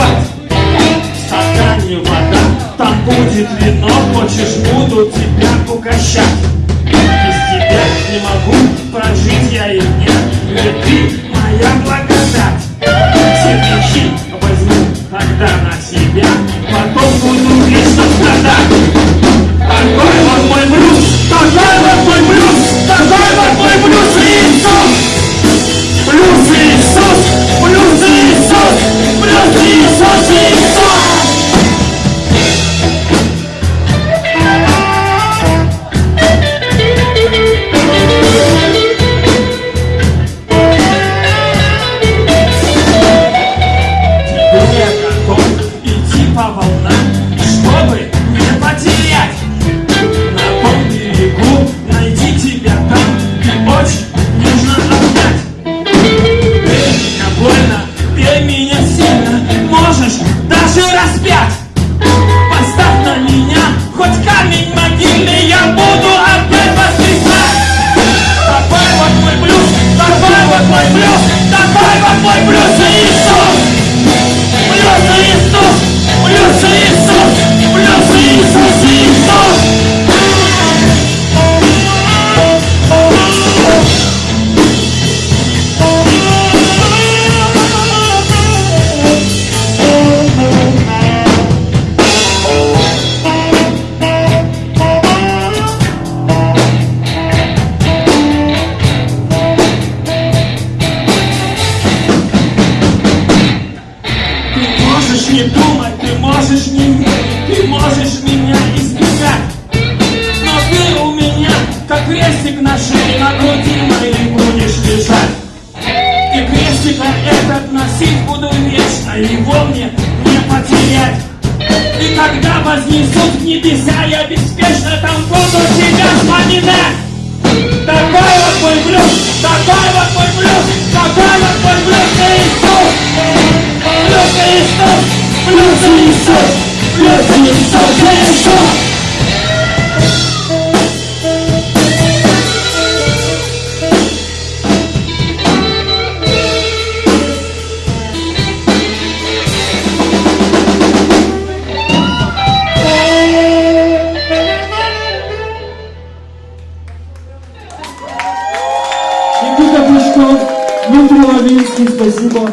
назвать Тогда не вода, там будет вино Хочешь, буду тебя угощать Без тебя не могу прожить я и не волнам, чтобы не потерять. На том берегу найти там и очень нужно обнять. Ты меня больно, ты меня сильно, можешь даже можешь верить, ты можешь меня избегать. Но ты у меня, как крестик на шее, на груди моей будешь лежать. И крестика этот носить буду вечно, его мне не потерять. И когда вознесут в небеса, я беспечно там буду тебя вспоминать. Такой вот мой блюз, такой Никита Пучков, Дмитрий Лавинский, спасибо.